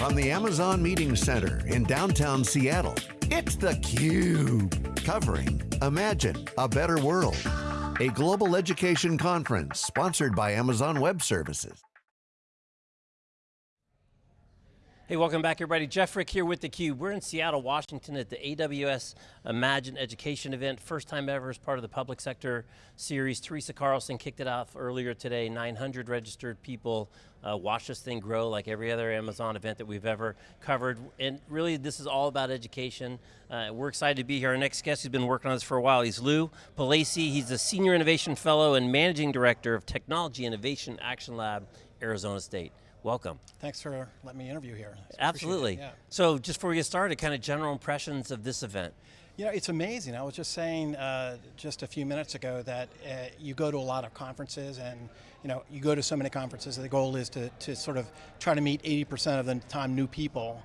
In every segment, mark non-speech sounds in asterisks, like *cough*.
from the Amazon Meeting Center in downtown Seattle, it's theCUBE, covering Imagine a Better World, a global education conference sponsored by Amazon Web Services. Hey, welcome back everybody. Jeff Frick here with theCUBE. We're in Seattle, Washington at the AWS Imagine Education event. First time ever as part of the public sector series. Teresa Carlson kicked it off earlier today. 900 registered people uh, watch this thing grow like every other Amazon event that we've ever covered. And really this is all about education. Uh, we're excited to be here. Our next guest who's been working on this for a while, he's Lou Pugliese. He's the Senior Innovation Fellow and Managing Director of Technology Innovation Action Lab, Arizona State. Welcome. Thanks for letting me interview here. Absolutely. Yeah. So just before we get started, kind of general impressions of this event. You know, it's amazing. I was just saying uh, just a few minutes ago that uh, you go to a lot of conferences and you know, you go to so many conferences, the goal is to, to sort of try to meet 80% of the time new people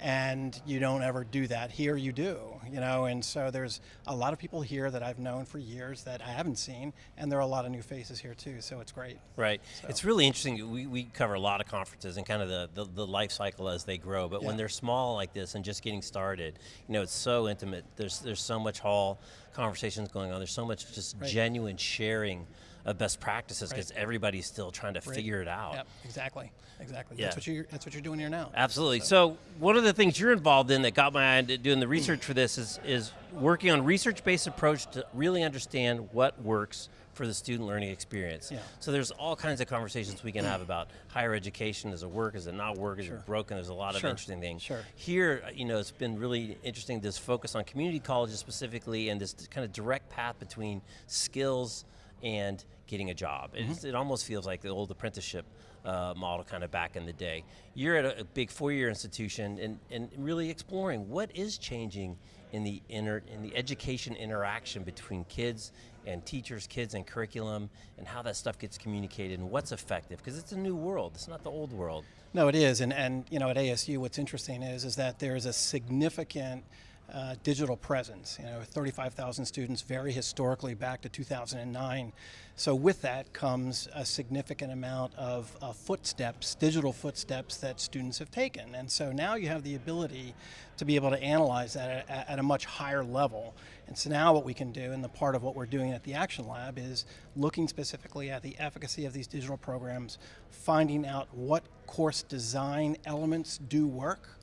and you don't ever do that. Here you do, you know, and so there's a lot of people here that I've known for years that I haven't seen, and there are a lot of new faces here too, so it's great. Right, so. it's really interesting, we, we cover a lot of conferences and kind of the, the, the life cycle as they grow, but yeah. when they're small like this and just getting started, you know, it's so intimate, there's, there's so much hall conversations going on, there's so much just right. genuine sharing of best practices because right. everybody's still trying to right. figure it out. Yep, exactly, exactly. Yeah. That's what you're, that's what you're doing here now. Absolutely. So. so. one of the things you're involved in that got my eye doing the research for this is is working on research-based approach to really understand what works for the student learning experience. Yeah. So there's all kinds of conversations we can have about higher education, does it work, is it not work, is sure. it broken, there's a lot of interesting things. Sure. Here, uh, you know, it's been really interesting this focus on community colleges specifically and this kind of direct path between skills and getting a job. Mm -hmm. It almost feels like the old apprenticeship uh, model kind of back in the day. You're at a, a big four-year institution and, and really exploring what is changing in the, inter, in the education interaction between kids and teachers, kids and curriculum, and how that stuff gets communicated and what's effective, because it's a new world, it's not the old world. No, it is, and, and you know, at ASU what's interesting is, is that there is a significant uh, digital presence. You know, 35,000 students very historically back to 2009. So with that comes a significant amount of uh, footsteps, digital footsteps that students have taken. And so now you have the ability to be able to analyze that at, at a much higher level. And so now what we can do, and the part of what we're doing at the Action Lab is looking specifically at the efficacy of these digital programs, finding out what course design elements do work,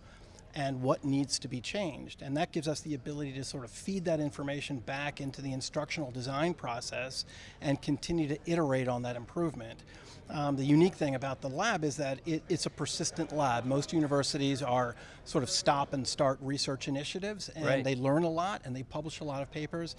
and what needs to be changed. And that gives us the ability to sort of feed that information back into the instructional design process and continue to iterate on that improvement. Um, the unique thing about the lab is that it, it's a persistent lab. Most universities are sort of stop and start research initiatives and right. they learn a lot and they publish a lot of papers.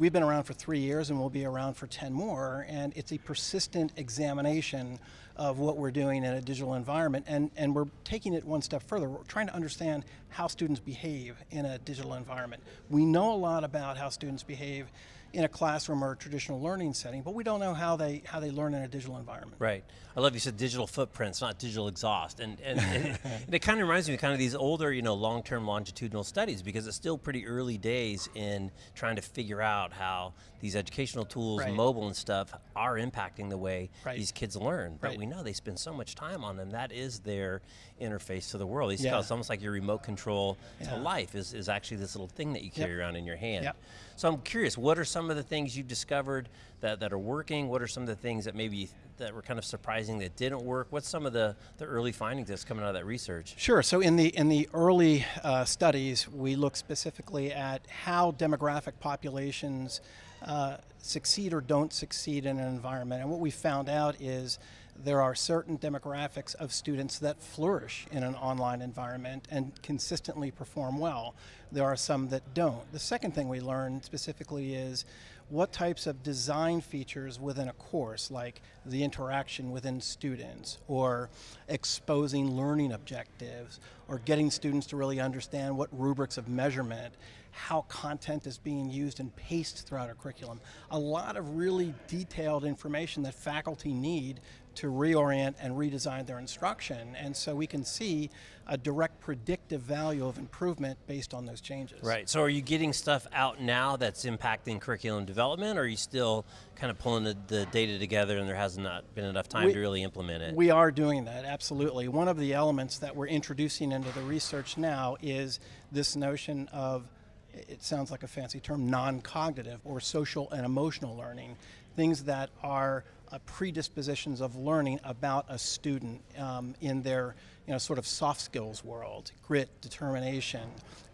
We've been around for three years and we'll be around for 10 more, and it's a persistent examination of what we're doing in a digital environment, and, and we're taking it one step further. We're trying to understand how students behave in a digital environment. We know a lot about how students behave in a classroom or a traditional learning setting, but we don't know how they how they learn in a digital environment. Right. I love you said digital footprints, not digital exhaust. And, and, and *laughs* it kind of reminds me of kind of these older, you know, long-term longitudinal studies because it's still pretty early days in trying to figure out how these educational tools, right. mobile and stuff, are impacting the way right. these kids learn. But right. we know they spend so much time on them. That is their interface to the world. Yeah. It's almost like your remote control yeah. to life is, is actually this little thing that you carry yep. around in your hand. Yep. So I'm curious, what are some of the things you've discovered that, that are working? What are some of the things that maybe that were kind of surprising that didn't work? What's some of the, the early findings that's coming out of that research? Sure, so in the, in the early uh, studies, we look specifically at how demographic populations uh, succeed or don't succeed in an environment. And what we found out is there are certain demographics of students that flourish in an online environment and consistently perform well. There are some that don't. The second thing we learned specifically is what types of design features within a course, like the interaction within students, or exposing learning objectives, or getting students to really understand what rubrics of measurement, how content is being used and paced throughout a curriculum. A lot of really detailed information that faculty need to reorient and redesign their instruction. And so we can see a direct predictive value of improvement based on those changes. Right, so are you getting stuff out now that's impacting curriculum development or are you still kind of pulling the, the data together and there has not been enough time We- to really implement it? We are doing that, absolutely. One of the elements that we're introducing into the research now is this notion of, it sounds like a fancy term, non-cognitive or social and emotional learning, things that are uh, predispositions of learning about a student um, in their you know, sort of soft skills world, grit, determination,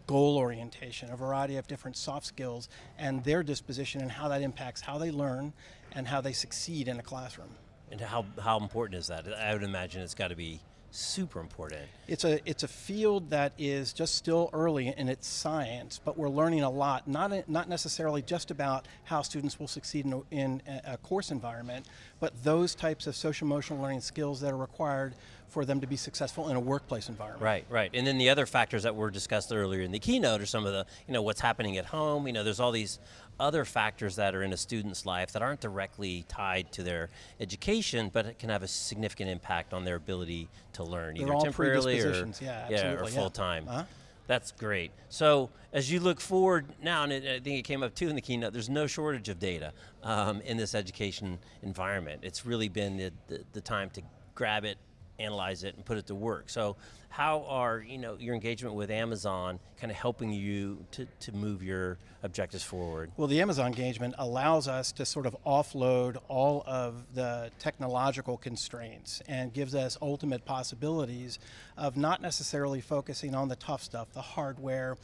goal orientation, a variety of different soft skills, and their disposition and how that impacts how they learn and how they succeed in a classroom. and how, how important is that? I would imagine it's got to be super important. It's a it's a field that is just still early in its science, but we're learning a lot. Not not necessarily just about how students will succeed in a, in a course environment, but those types of social emotional learning skills that are required for them to be successful in a workplace environment. Right, right. And then the other factors that were discussed earlier in the keynote are some of the, you know, what's happening at home. You know, there's all these other factors that are in a student's life that aren't directly tied to their education, but it can have a significant impact on their ability to learn, They're either temporarily or, predispositions, yeah, or absolutely, yeah. full time. Uh-huh. That's great. So as you look forward now, and it, I think it came up too in the keynote, there's no shortage of data um, in this education environment. It's really been the, the, the time to grab it, analyze it, and put it to work. So how are you know your engagement with Amazon kind of helping you to, to move your objectives forward? Well, the Amazon engagement allows us to sort of offload all of the technological constraints and gives us ultimate possibilities of not necessarily focusing on the tough stuff, the hardware,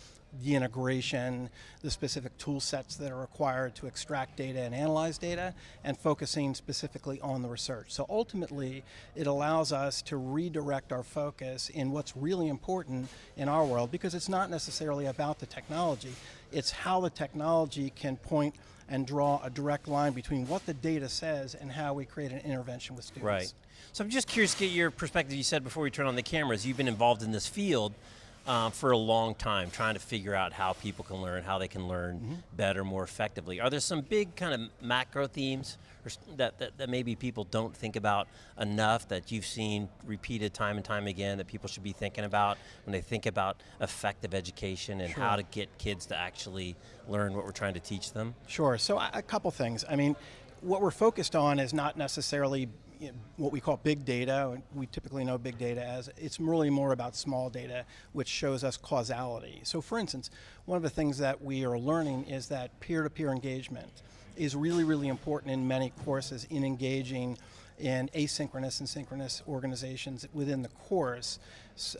the integration, the specific tool sets that are required to extract data and analyze data, and focusing specifically on the research. So ultimately, it allows us to redirect our focus in what's really important in our world because it's not necessarily about the technology, it's how the technology can point and draw a direct line between what the data says and how we create an intervention with students. Right. So I'm just curious to get your perspective. You said before we turn on the cameras, you've been involved in this field uh, for a long time, trying to figure out how people can learn, how they can learn Mm-hmm. better, more effectively. Are there some big kind of macro themes or that, that, that maybe people don't think about enough that you've seen repeated time and time again that people should be thinking about when they think about effective education and how to get kids to actually learn what we're trying to teach them? Sure. So a couple things. I mean, what we're focused on is not necessarily you know, what we call big data. We typically know big data as it's really more about small data, which shows us causality. So, for instance, one of the things that we are learning is that peer-to-peer engagement is really, really important in many courses in engaging in asynchronous and synchronous organizations within the course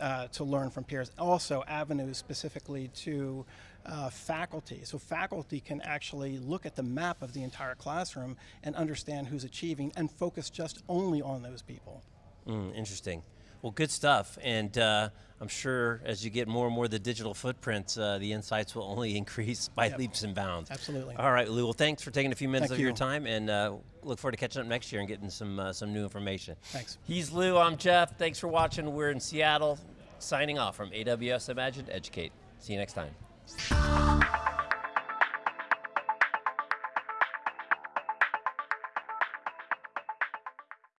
uh, to learn from peers. Also, avenues specifically to uh, faculty. So faculty can actually look at the map of the entire classroom and understand who's achieving and focus just only on those people. Mm, interesting. Well, good stuff. And uh, I'm sure as you get more and more of the digital footprints, uh, the insights will only *laughs* increase by Yep. leaps and bounds. Absolutely. All right, Lou. Well, thanks for taking a few minutes Thank of your time, and uh, look forward to catching up next year and getting some uh, some new information. Thanks. He's Lou. I'm Jeff. Thanks for watching. We're in Seattle, signing off from AWS Imagine Educate. See you next time. Bye.